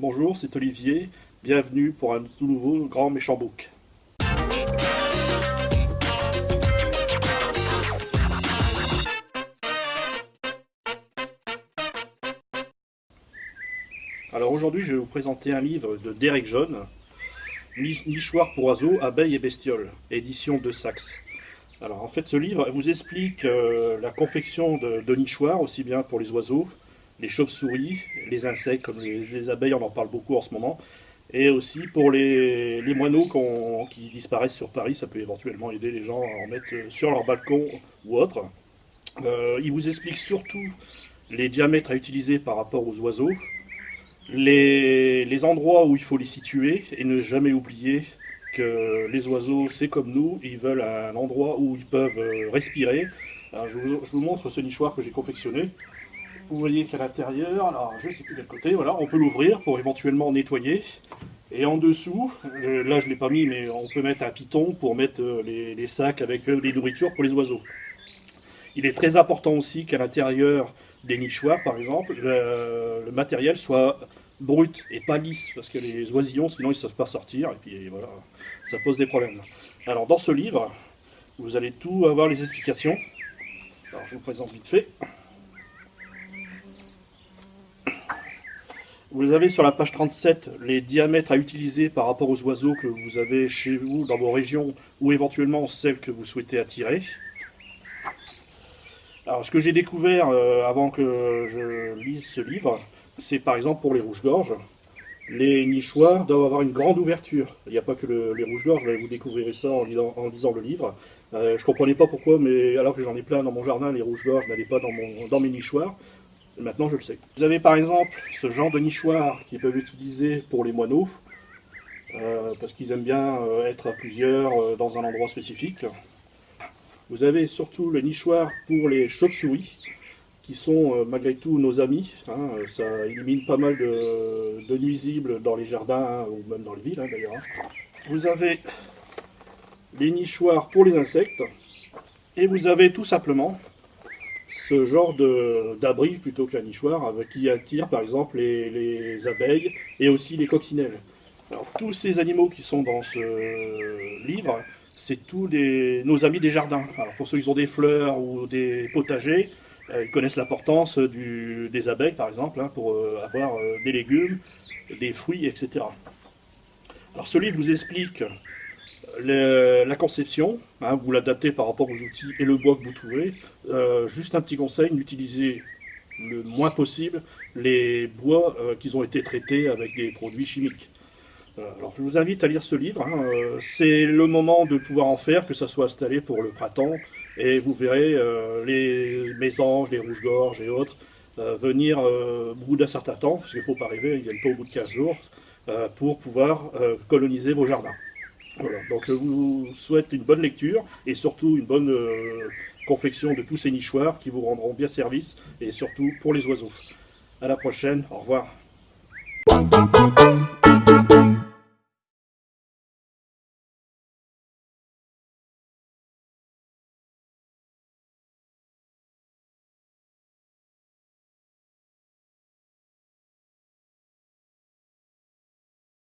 Bonjour, c'est Olivier. Bienvenue pour un tout nouveau Grand Méchant Book. Alors aujourd'hui, je vais vous présenter un livre de Derek John, Nichoir pour oiseaux, abeilles et bestioles, édition de Saxe. Alors en fait, ce livre vous explique euh, la confection de, de nichoirs, aussi bien pour les oiseaux, les chauves-souris, les insectes comme les, abeilles, on en parle beaucoup en ce moment, et aussi pour les, moineaux qui disparaissent sur Paris, ça peut éventuellement aider les gens à en mettre sur leur balcon ou autre. Euh, il vous explique surtout les diamètres à utiliser par rapport aux oiseaux, les, endroits où il faut les situer, et ne jamais oublier que les oiseaux, c'est comme nous, ils veulent un endroit où ils peuvent euh, respirer. je vous montre ce nichoir que j'ai confectionné. Vous voyez qu'à l'intérieur, alors je sais plus quel côté, voilà, on peut l'ouvrir pour éventuellement nettoyer. Et en dessous, là je ne l'ai pas mis, mais on peut mettre un piton pour mettre euh, les, sacs avec euh, les nourritures pour les oiseaux. Il est très important aussi qu'à l'intérieur des nichoirs, par exemple, le, matériel soit brut et pas lisse, parce que les oisillons, sinon ils ne savent pas sortir, et puis voilà, ça pose des problèmes. Alors dans ce livre, vous allez tout avoir les explications. Alors je vous présente vite fait. Vous avez sur la page 37 les diamètres à utiliser par rapport aux oiseaux que vous avez chez vous, dans vos régions, ou éventuellement celles que vous souhaitez attirer. Alors ce que j'ai découvert euh, avant que je lise ce livre, c'est par exemple pour les rouges-gorges. Les nichoirs doivent avoir une grande ouverture. Il n'y a pas que les rouges-gorges, vous découvrirez ça en lisant, le livre. Euh, je ne comprenais pas pourquoi, mais alors que j'en ai plein dans mon jardin, les rouges-gorges n'allaient pas dans, dans mes nichoirs. Maintenant, je le sais. Vous avez par exemple ce genre de nichoir qui peuvent utiliser pour les moineaux, euh, parce qu'ils aiment bien euh, être à plusieurs euh, dans un endroit spécifique. Vous avez surtout le nichoir pour les chauves-souris, qui sont malgré tout nos amis. Hein. ça élimine pas mal de, nuisibles dans les jardins, hein, ou même dans les villes hein, d'ailleurs. Vous avez les nichoirs pour les insectes, et vous avez tout simplement ce genre d'abri plutôt que la nichoir, qui attire par exemple les, abeilles et aussi les coccinelles. Alors, tous ces animaux qui sont dans ce livre, c'est tous nos amis des jardins. Alors, pour ceux qui ont des fleurs ou des potagers, euh, ils connaissent l'importance des abeilles par exemple, hein, pour euh, avoir euh, des légumes, des fruits, etc. Alors ce livre vous explique la conception, hein, vous l'adaptez par rapport aux outils et le bois que vous trouvez. Euh, juste un petit conseil, n'utilisez le moins possible les bois euh, qui ont été traités avec des produits chimiques. Euh, je vous invite à lire ce livre, hein, c'est le moment de pouvoir en faire, que ça soit installé pour le printemps, et vous verrez les mésanges, les rouges-gorges et autres venir au bout d'un certain temps, parce qu'il ne faut pas rêver, ils ne viennent pas au bout de 15 jours, pour pouvoir coloniser vos jardins. Voilà, donc je vous souhaite une bonne lecture et surtout une bonne euh, confection de tous ces nichoirs qui vous rendront bien service et surtout pour les oiseaux. A la prochaine, au revoir.